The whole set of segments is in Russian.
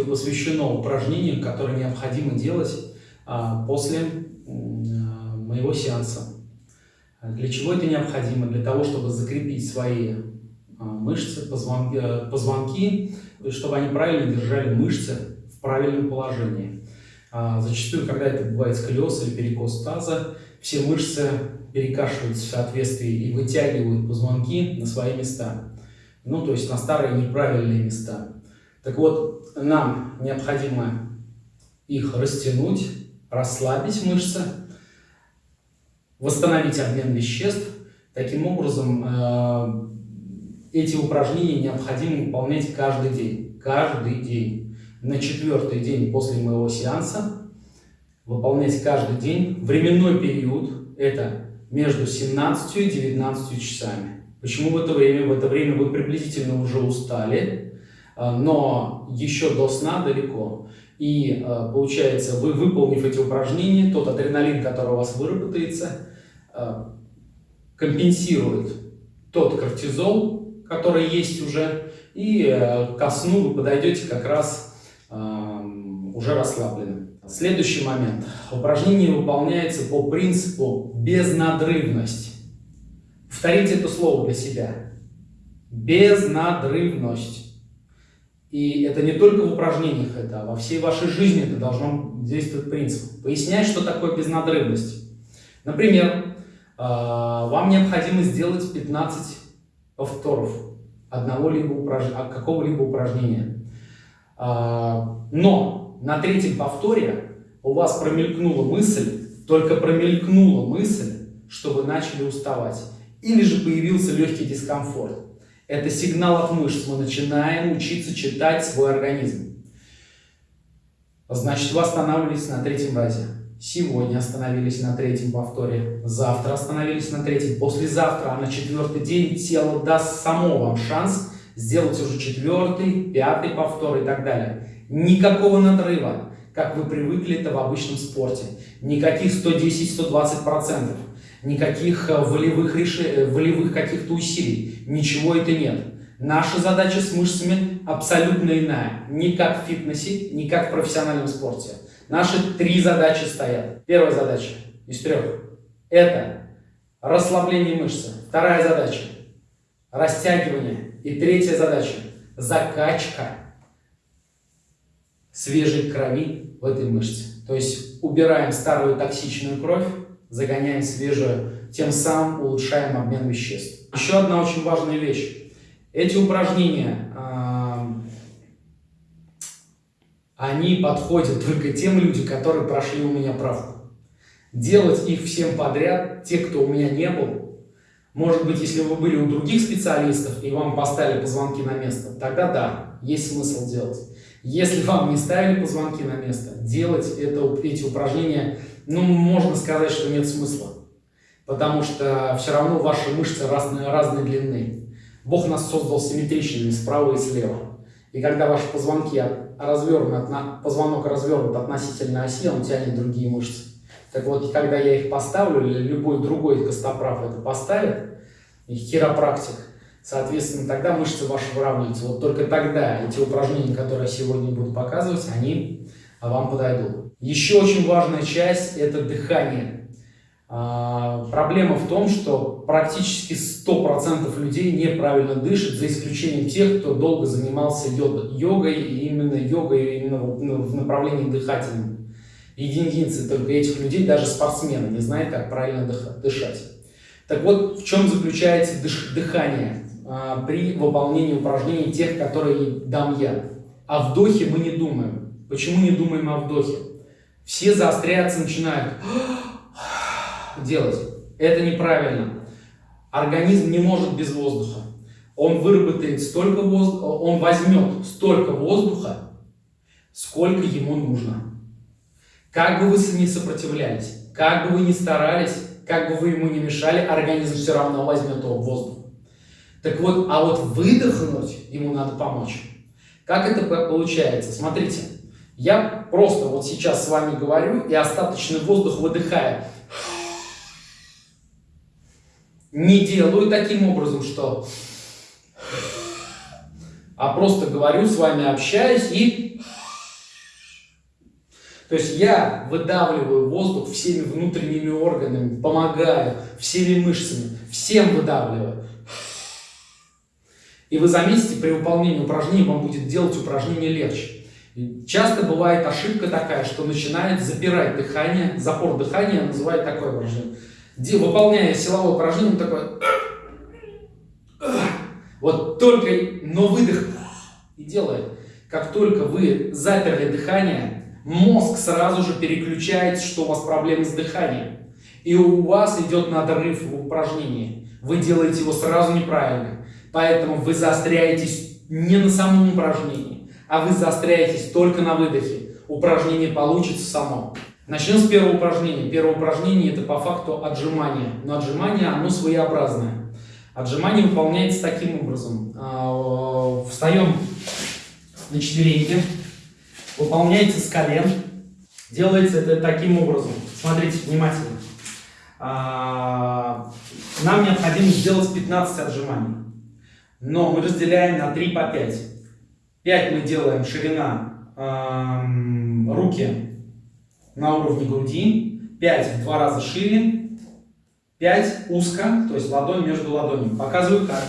видео посвящено упражнениям, которые необходимо делать а, после а, моего сеанса. Для чего это необходимо? Для того, чтобы закрепить свои а, мышцы, позвонки, э, позвонки, чтобы они правильно держали мышцы в правильном положении. Зачастую, когда это бывает сколиоз или перекос таза, все мышцы перекашиваются в соответствии и вытягивают позвонки на свои места. Ну, то есть на старые неправильные места. Так вот, нам необходимо их растянуть, расслабить мышцы, восстановить обмен веществ. Таким образом, э, эти упражнения необходимо выполнять каждый день. Каждый день. На четвертый день после моего сеанса выполнять каждый день. Временной период – это между 17 и 19 часами. Почему в это время? В это время вы приблизительно уже устали, но еще до сна далеко. И а, получается, вы выполнив эти упражнения, тот адреналин, который у вас выработается, а, компенсирует тот кортизол, который есть уже, и ко сну вы подойдете как раз уже расслабленным. Следующий момент. Упражнение выполняется по принципу безнадрывность. Повторите это слово для себя. Безнадрывность. И это не только в упражнениях, это а во всей вашей жизни это должно действовать принцип. Пояснять, что такое безнадрывность. Например, а, вам необходимо сделать 15 повторов одного либо упраж... какого-либо упражнения. А, но на третьем повторе у вас промелькнула мысль, только промелькнула мысль, что вы начали уставать. Или же появился легкий дискомфорт. Это сигнал от мышц. Мы начинаем учиться читать свой организм. Значит, вы останавливались на третьем разе. Сегодня остановились на третьем повторе. Завтра остановились на третьем. Послезавтра, а на четвертый день тело даст само вам шанс сделать уже четвертый, пятый повтор и так далее. Никакого надрыва, как вы привыкли это в обычном спорте. Никаких 110-120% никаких э, волевых, реш... Э, волевых каких-то усилий. Ничего это нет. Наша задача с мышцами абсолютно иная. Ни как в фитнесе, ни как в профессиональном спорте. Наши три задачи стоят. Первая задача из трех – это расслабление мышцы. Вторая задача – растягивание. И третья задача – закачка свежей крови в этой мышце. То есть убираем старую токсичную кровь, загоняем свежую, тем самым улучшаем обмен веществ. Еще одна очень важная вещь. Эти упражнения, они подходят только тем людям, которые прошли у меня правку. Делать их всем подряд, те, кто у меня не был, может быть, если вы были у других специалистов и вам поставили позвонки на место, тогда да, есть смысл делать. Если вам не ставили позвонки на место, делать это, эти упражнения ну, можно сказать, что нет смысла. Потому что все равно ваши мышцы разные, разной длины. Бог нас создал симметричными справа и слева. И когда ваши позвонки развернут, позвонок развернут относительно оси, он тянет другие мышцы. Так вот, когда я их поставлю, или любой другой костоправ это поставит, хиропрактик, соответственно, тогда мышцы ваши выравниваются. Вот только тогда эти упражнения, которые я сегодня буду показывать, они вам подойдут. Еще очень важная часть – это дыхание. А, проблема в том, что практически 100% людей неправильно дышат, за исключением тех, кто долго занимался йогой, и именно йогой именно в направлении дыхательном. Единицы только этих людей, даже спортсмены, не знают, как правильно дышать. Так вот, в чем заключается дыхание а, при выполнении упражнений тех, которые дам я. О вдохе мы не думаем. Почему не думаем о вдохе? Все заостряться начинают делать. Это неправильно. Организм не может без воздуха. Он выработает столько воздуха, он возьмет столько воздуха, сколько ему нужно. Как бы вы ни сопротивлялись, как бы вы ни старались, как бы вы ему не мешали, организм все равно возьмет его воздух. Так вот, а вот выдохнуть ему надо помочь. Как это получается? Смотрите, я просто вот сейчас с вами говорю и остаточный воздух выдыхаю. Не делаю таким образом, что... А просто говорю с вами, общаюсь и То есть я выдавливаю воздух всеми внутренними органами, помогаю всеми мышцами, всем выдавливаю. И вы заметите, при выполнении упражнений вам будет делать упражнение легче. Часто бывает ошибка такая, что начинает запирать дыхание, запор дыхания называют такое выражение. Выполняя силовое упражнение, он такой... Вот только, но выдох и делает. Как только вы заперли дыхание, мозг сразу же переключается, что у вас проблемы с дыханием. И у вас идет надрыв в упражнении. Вы делаете его сразу неправильно. Поэтому вы заостряетесь не на самом упражнении, а вы заостряетесь только на выдохе. Упражнение получится само. Начнем с первого упражнения. Первое упражнение это по факту отжимание. Но отжимание оно своеобразное. Отжимание выполняется таким образом. А, встаем на четвереньки, выполняется с колен. Делается это таким образом. Смотрите внимательно. А, нам необходимо сделать 15 отжиманий. Но мы разделяем на 3 по 5. 5 мы делаем ширина э, руки на уровне груди, 5 в два раза шире, 5 узко, то есть ладонь между ладонями. Показываю как.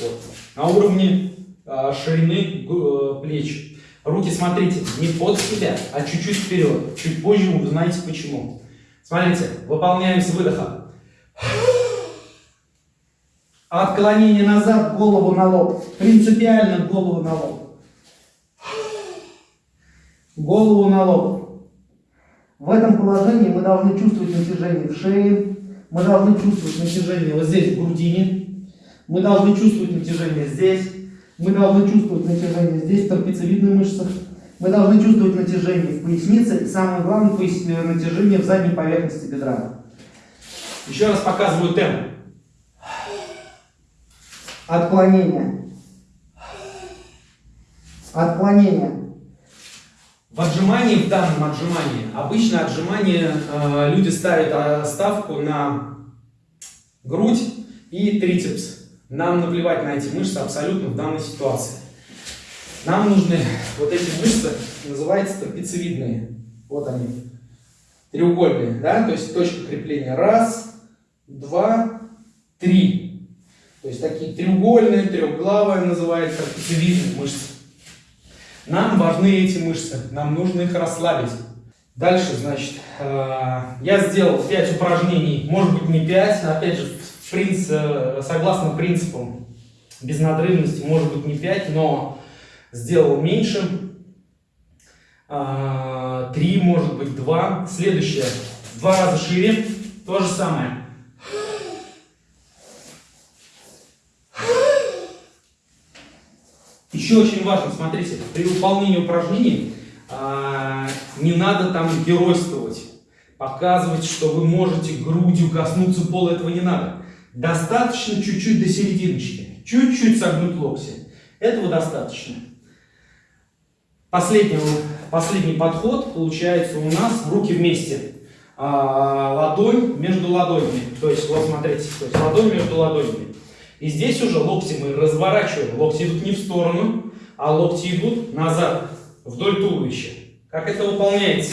Вот. На уровне э, ширины э, плеч. Руки, смотрите, не под себя, а чуть-чуть вперед. Чуть позже вы узнаете почему. Смотрите, выполняем с выдоха. Отклонение назад, голову на лоб. Принципиально голову на лоб. Голову на лоб. В этом положении мы должны чувствовать натяжение в шее. Мы должны чувствовать натяжение вот здесь, в грудине. Мы должны чувствовать натяжение здесь. Мы должны чувствовать натяжение здесь, в трапециевидных мышцах. Мы должны чувствовать натяжение в пояснице и самое главное натяжение в задней поверхности бедра. Еще раз показываю темп. Отклонение. Отклонение. В отжимании, в данном отжимании, обычно отжимание э, люди ставят э, ставку на грудь и трицепс. Нам наплевать на эти мышцы абсолютно в данной ситуации. Нам нужны вот эти мышцы, называются трапециевидные. Вот они, треугольные, да, то есть точка крепления. Раз, два, три. То есть такие треугольные, трехглавые называется трапециевидные мышцы. Нам важны эти мышцы, нам нужно их расслабить. Дальше, значит, э, я сделал 5 упражнений, может быть не 5, опять же, принцип, э, согласно принципам безнадрывности, может быть не 5, но сделал меньше. А, три, может быть, два. Следующее. Два раза шире. То же самое. Еще очень важно, смотрите, при выполнении упражнений а, не надо там геройствовать, показывать, что вы можете грудью коснуться пола, этого не надо. Достаточно чуть-чуть до серединочки, чуть-чуть согнуть локти. Этого достаточно. Последний, последний подход получается у нас руки вместе. А, ладонь между ладонями. То есть, вот смотрите, то есть ладонь между ладонями. И здесь уже локти мы разворачиваем. Локти идут не в сторону, а локти идут назад, вдоль туловища. Как это выполняется?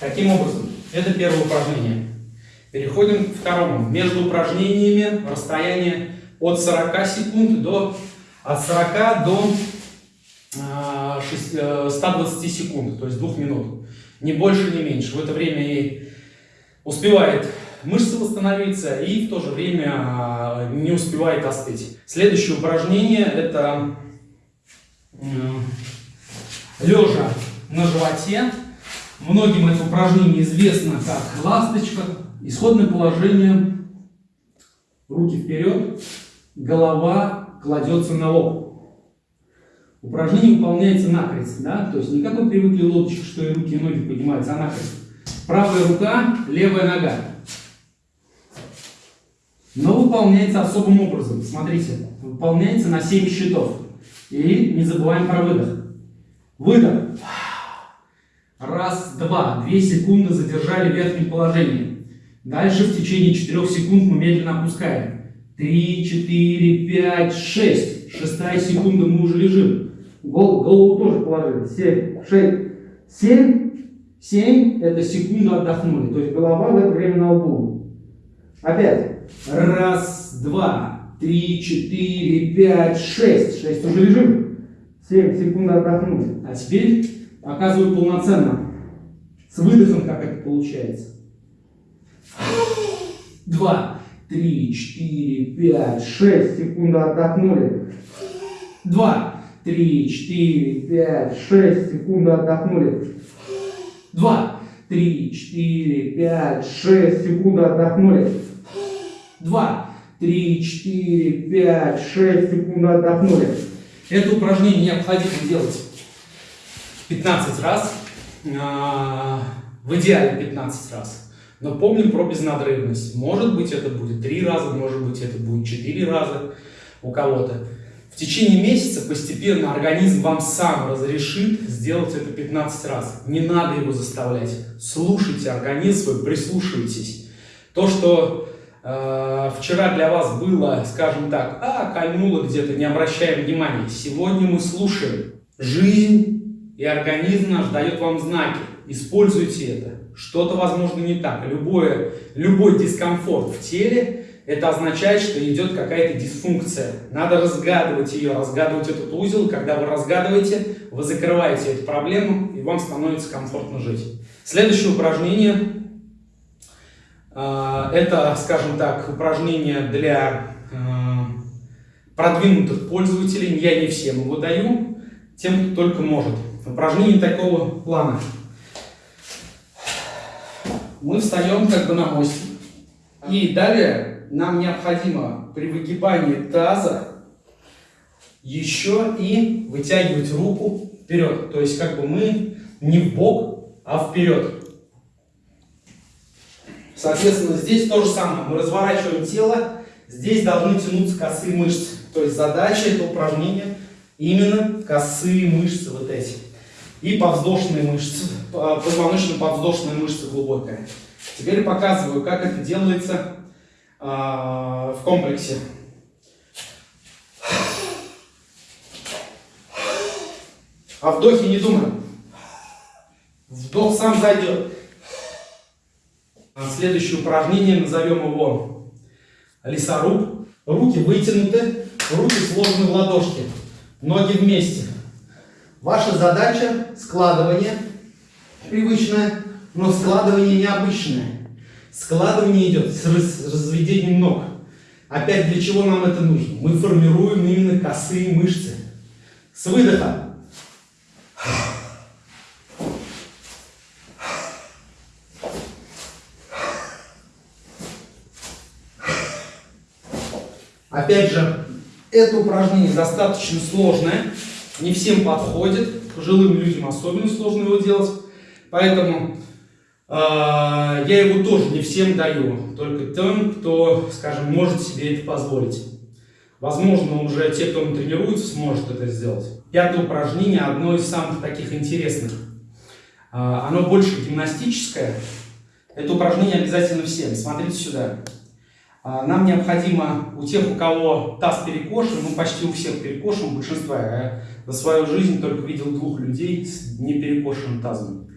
Каким образом? Это первое упражнение. Переходим к второму. Между упражнениями расстояние от 40 секунд до от 40 до 120 э, секунд, то есть 2 минут. Не больше, не меньше. В это время и успевает мышцы восстановиться и в то же время а, не успевает остыть. Следующее упражнение это лежа на животе. Многим это упражнение известно как ласточка. Исходное положение. Руки вперед, голова кладется на лоб. Упражнение выполняется накрест, да? то есть не как вы привыкли лодочек, что и руки и ноги поднимаются, а накрест. Правая рука, левая нога. Но выполняется особым образом. Смотрите, выполняется на 7 счетов. И не забываем про выдох. Выдох. Раз, два. Две секунды задержали в верхнем положении. Дальше в течение 4 секунд мы медленно опускаем. три, четыре, пять, шесть. Шестая секунда, мы уже лежим. Гол, голову тоже положили. Семь, шесть, семь, семь. Это секунду отдохнули. То есть голова в это время на лбу. Опять. Раз, два, три, четыре, пять, шесть. Шесть уже лежим. Семь секунд отдохнули. А теперь показываю полноценно. С выдохом, как это получается. Два, три, четыре, пять, шесть секунд отдохнули. Два, три, четыре, пять, шесть секунд отдохнули. Два, три, четыре, пять, шесть секунд отдохнули. Два, три, четыре, пять, шесть секунд отдохнули. Это упражнение необходимо делать 15 раз, а, в идеале 15 раз. Но помним про безнадрывность. Может быть это будет 3 раза, может быть это будет 4 раза у кого-то. В течение месяца постепенно организм вам сам разрешит сделать это 15 раз. Не надо его заставлять. Слушайте организм свой, прислушивайтесь. То, что э, вчера для вас было, скажем так, а, кольнуло где-то, не обращаем внимания. Сегодня мы слушаем. Жизнь и организм наш дает вам знаки. Используйте это. Что-то, возможно, не так. Любое, любой дискомфорт в теле это означает, что идет какая-то дисфункция. Надо разгадывать ее, разгадывать этот узел. Когда вы разгадываете, вы закрываете эту проблему, и вам становится комфортно жить. Следующее упражнение. А, это, скажем так, упражнение для а, продвинутых пользователей. Я не всем его даю, тем, кто только может. Упражнение такого плана. Мы встаем как бы на мостик. И далее нам необходимо при выгибании таза еще и вытягивать руку вперед. То есть как бы мы не в бок, а вперед. Соответственно, здесь то же самое. Мы разворачиваем тело, здесь должны тянуться косые мышцы. То есть задача этого упражнения именно косые мышцы вот эти. И подвздошные мышцы, позвоночно-подвздошная мышца глубокая. Теперь показываю, как это делается а, в комплексе. О вдохе не думаем. Вдох сам зайдет. Следующее упражнение, назовем его лесоруб. Руки вытянуты, руки сложены в ладошки, ноги вместе. Ваша задача складывание привычное, но складывание необычное. Складывание идет с разведением ног. Опять для чего нам это нужно? Мы формируем именно косые мышцы. С выдоха. Опять же, это упражнение достаточно сложное, не всем подходит, пожилым людям особенно сложно его делать, поэтому я его тоже не всем даю, только тем, кто, скажем, может себе это позволить. Возможно, уже те, кто тренируется, сможет это сделать. Пятое упражнение, одно из самых таких интересных. А, оно больше гимнастическое. Это упражнение обязательно всем. Смотрите сюда. А, нам необходимо у тех, у кого таз перекошен, ну почти у всех перекошен, у большинства. Я за свою жизнь только видел двух людей с неперекошенным тазом.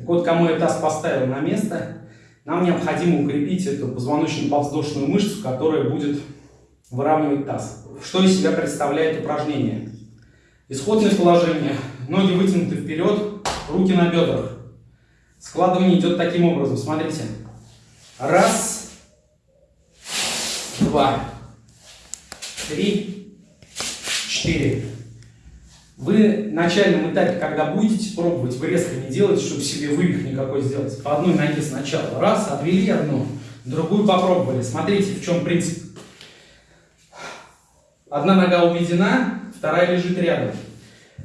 Так вот, кому я таз поставил на место, нам необходимо укрепить эту позвоночно-подвздошную мышцу, которая будет выравнивать таз. Что из себя представляет упражнение? Исходное положение. Ноги вытянуты вперед, руки на бедрах. Складывание идет таким образом. Смотрите. Раз, два, три, четыре. Вы в начальном этапе, когда будете пробовать, вы резко не делаете, чтобы себе вывих никакой сделать. По одной ноге сначала. Раз, отвели одну, другую попробовали. Смотрите, в чем принцип. Одна нога уведена, вторая лежит рядом.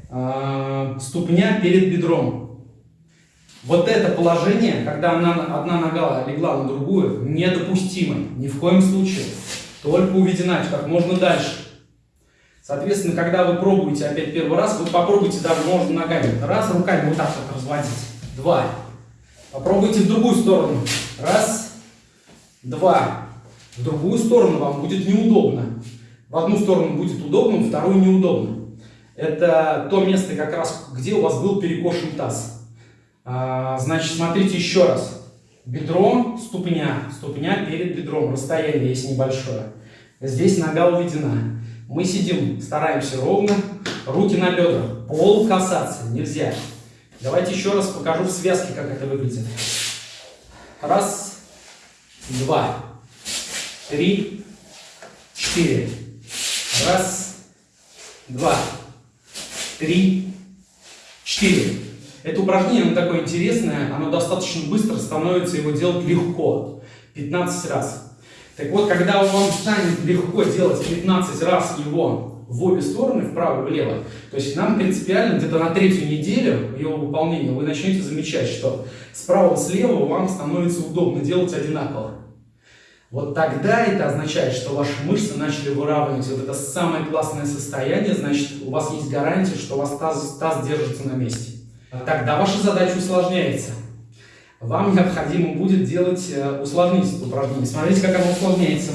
А, ступня перед бедром. Вот это положение, когда одна нога легла на другую, недопустимо. Ни в коем случае. Только уведена как можно дальше. Соответственно, когда вы пробуете опять первый раз, вы попробуйте даже можно ногами. Раз, руками вот так вот разводить. Два. Попробуйте в другую сторону. Раз, два. В другую сторону вам будет неудобно. В одну сторону будет удобно, в вторую неудобно. Это то место, как раз, где у вас был перекошен таз. А, значит, смотрите еще раз. Бедро, ступня, ступня перед бедром, расстояние есть небольшое. Здесь нога уведена. Мы сидим, стараемся ровно, руки на бедрах. Пол касаться нельзя. Давайте еще раз покажу в связке, как это выглядит. Раз, два, три, четыре. Раз, два, три, четыре. Это упражнение, оно такое интересное, оно достаточно быстро становится, его делать легко. 15 раз. Так вот, когда вам станет легко делать 15 раз его в обе стороны, вправо и влево, то есть нам принципиально где-то на третью неделю его выполнения вы начнете замечать, что справа слева вам становится удобно делать одинаково. Вот тогда это означает, что ваши мышцы начали выравнивать. Вот это самое классное состояние, значит, у вас есть гарантия, что у вас таз, таз держится на месте. Тогда ваша задача усложняется. Вам необходимо будет делать, э, усложнить упражнение. Смотрите, как оно усложняется.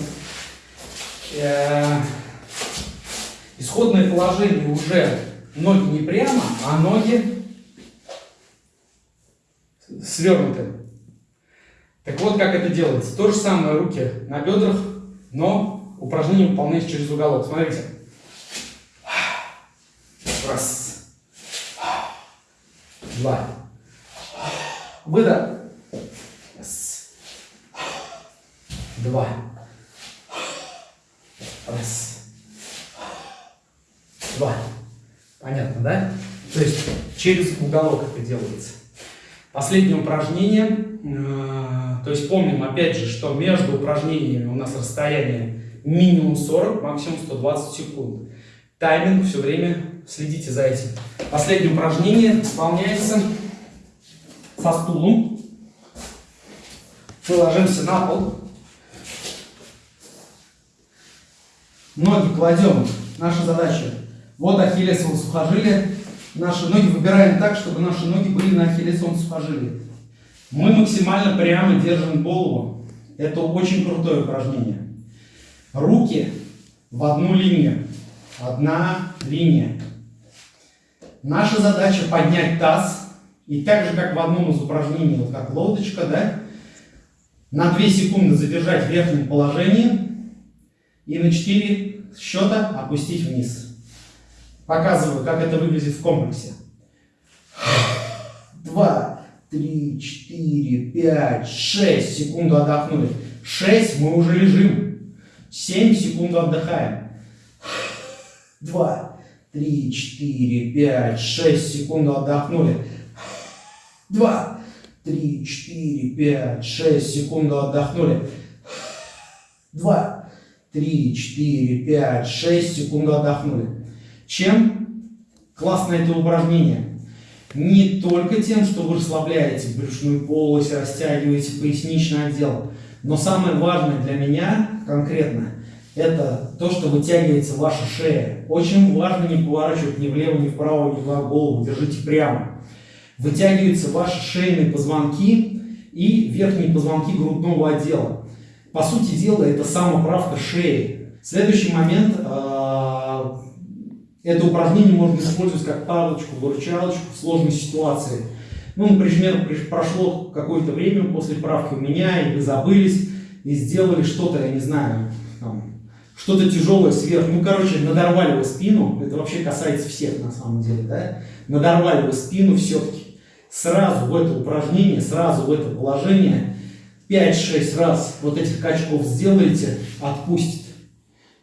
Э, исходное положение уже ноги не прямо, а ноги свернуты. Так вот, как это делается. То же самое, руки на бедрах, но упражнение выполняется через уголок. Смотрите. Раз. Два. Выдох. Раз. Два. Раз. Два. Понятно, да? То есть через уголок это делается. Последнее упражнение. Э, то есть помним опять же, что между упражнениями у нас расстояние минимум 40, максимум 120 секунд. Тайминг все время следите за этим. Последнее упражнение выполняется со стулом. Мы ложимся на пол. Ноги кладем. Наша задача. Вот ахиллесово сухожилие наши ноги выбираем так, чтобы наши ноги были на ахиллесовом сухожилии. Мы максимально прямо держим голову. Это очень крутое упражнение. Руки в одну линию. Одна линия. Наша задача поднять таз. И так же, как в одном из упражнений, вот как лодочка, да, на 2 секунды задержать в верхнем положении и на 4 счета опустить вниз. Показываю, как это выглядит в комплексе. Два, три, четыре, пять, шесть. Секунду отдохнули. Шесть, мы уже лежим. Семь, секунду отдыхаем. Два, три, четыре, пять, шесть. Секунду отдохнули. Два, три, четыре, пять, шесть. Секунду отдохнули. Два, три, четыре, пять, шесть. Секунду отдохнули. Чем классно это упражнение? Не только тем, что вы расслабляете брюшную полость, растягиваете поясничный отдел, но самое важное для меня конкретно, это то, что вытягивается ваша шея. Очень важно не поворачивать ни влево, ни вправо, ни в голову, держите прямо. Вытягиваются ваши шейные позвонки и верхние позвонки грудного отдела. По сути дела, это самоправка шеи. Следующий момент а, это упражнение можно использовать как палочку, выручалочку в сложной ситуации. Ну, например, прошло какое-то время после правки у меня, и вы забылись, и сделали что-то, я не знаю, что-то тяжелое сверху. Ну, короче, надорвали вы спину, это вообще касается всех на самом деле, да? Надорвали вы спину все-таки. Сразу в это упражнение, сразу в это положение 5-6 раз вот этих качков сделаете, отпустит.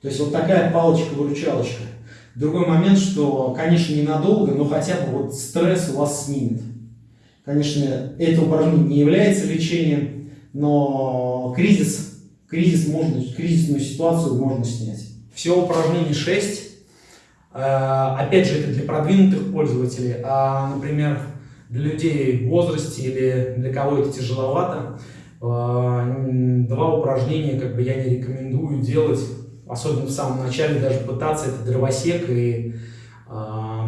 То есть вот такая палочка-выручалочка. Другой момент, что, конечно, ненадолго, но хотя бы вот стресс у вас снимет. Конечно, это упражнение не является лечением, но кризис, кризис можно, кризисную ситуацию можно снять. Всего упражнений 6. Э, опять же, это для продвинутых пользователей, а, например, для людей в возрасте или для кого это тяжеловато, э, два упражнения как бы я не рекомендую делать особенно в самом начале даже пытаться, это дровосек и э,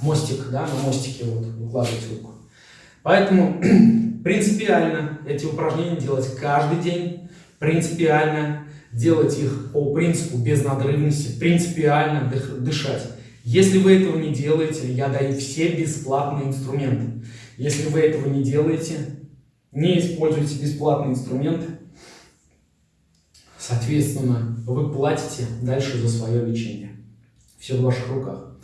мостик, да, на мостике вот выкладывать руку. Поэтому принципиально эти упражнения делать каждый день принципиально делать их по принципу безнадрывности, принципиально дышать. Если вы этого не делаете, я даю все бесплатные инструменты. Если вы этого не делаете, не используйте бесплатные инструменты, соответственно, вы платите дальше за свое лечение. Все в ваших руках.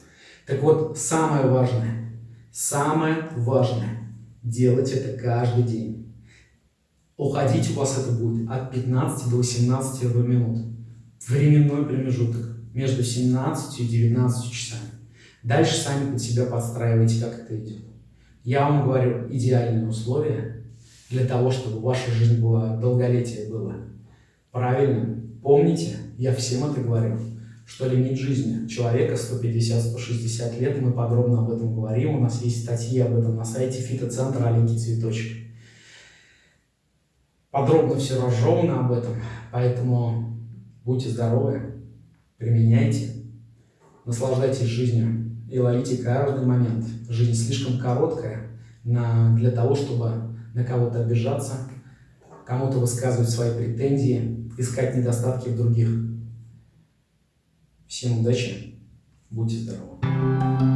Так вот, самое важное, самое важное, делать это каждый день. Уходить у вас это будет от 15 до 18 минут. Временной промежуток между 17 и 19 часами. Дальше сами под себя подстраивайте, как это идет. Я вам говорю идеальные условия для того, чтобы ваша жизнь была, долголетие было правильным. Помните, я всем это говорю, что лимит жизни человека 150-160 лет, мы подробно об этом говорим, у нас есть статьи об этом на сайте фитоцентра «Аленький цветочек». Подробно все разжевано об этом, поэтому будьте здоровы, применяйте, наслаждайтесь жизнью и ловите каждый момент. Жизнь слишком короткая на, для того, чтобы на кого-то обижаться, кому-то высказывать свои претензии, искать недостатки в других. Всем удачи, будьте здоровы!